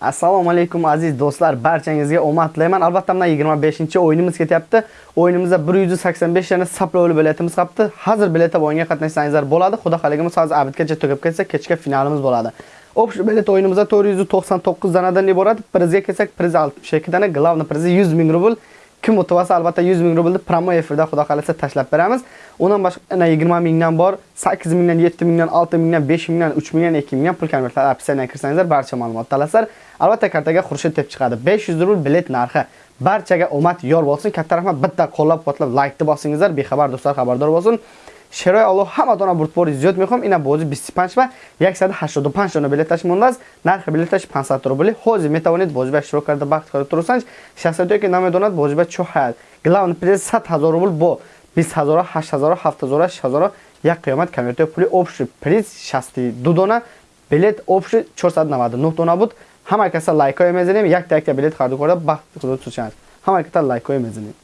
assalomu alaykum aziz do'stlar. Barchangizga omad tilayman albatta mana 25 o'yinimiz ketyapti. O'yinimizda 185 yana saplovli biletimiz qolibdi hozir biletda o'yinga qatnashsangizlar bo'ladi. Xudo xohlaganimiz hozir abitgacha tugab ketsa kechga finalimiz bo'ladi. Общий bilet o'yinimizda 499 danadan iborat. Prizga kelsak priz 62 dana главный prizi 100 ming rubl. Kim o'tib olsa albatta 100 ming rublni promo efirda xudo xolasa tashlab beramiz. Undan boshqa 20 mingdan bor 8 mingdan 7 mingdan 6 mingdan 5 mingdan 3 mingdan 2 mingdan pul konvertlar. Opsiyadan kirsangizlar barcha ma'lumotni olasizlar. Albatta kartaga xurshid deb chiqadi. 500 rubl bilet narxi. Barchaga omad yor bo'lsin. Katta rahmat. Bitta qo'llab-quvvatlab laykni bosingizlar. Bexabar do'stlar xabardor bo'lsin. Широй Алло ҳаматона бурдбори зиёд мехоҳам ина бози 25 ва 185 дона билеташ мондааст нархи билеташ 500 рубли. Ҳозир метавонед бозиба иштирок карда бахт карда турсанч шахсияте ки намедонад бозиба чо ҳаят главный приз 100 000 рубл бо 20 000 8 000 7 000 6 000 як қиёмат конверте пули общий приз 62 дона. Билет общий 499 дона буд. Ҳама каса лайкҳое мезанем. Якта якта билет харду карда бахт карда турсанч ҳама каса лайкҳое мезанем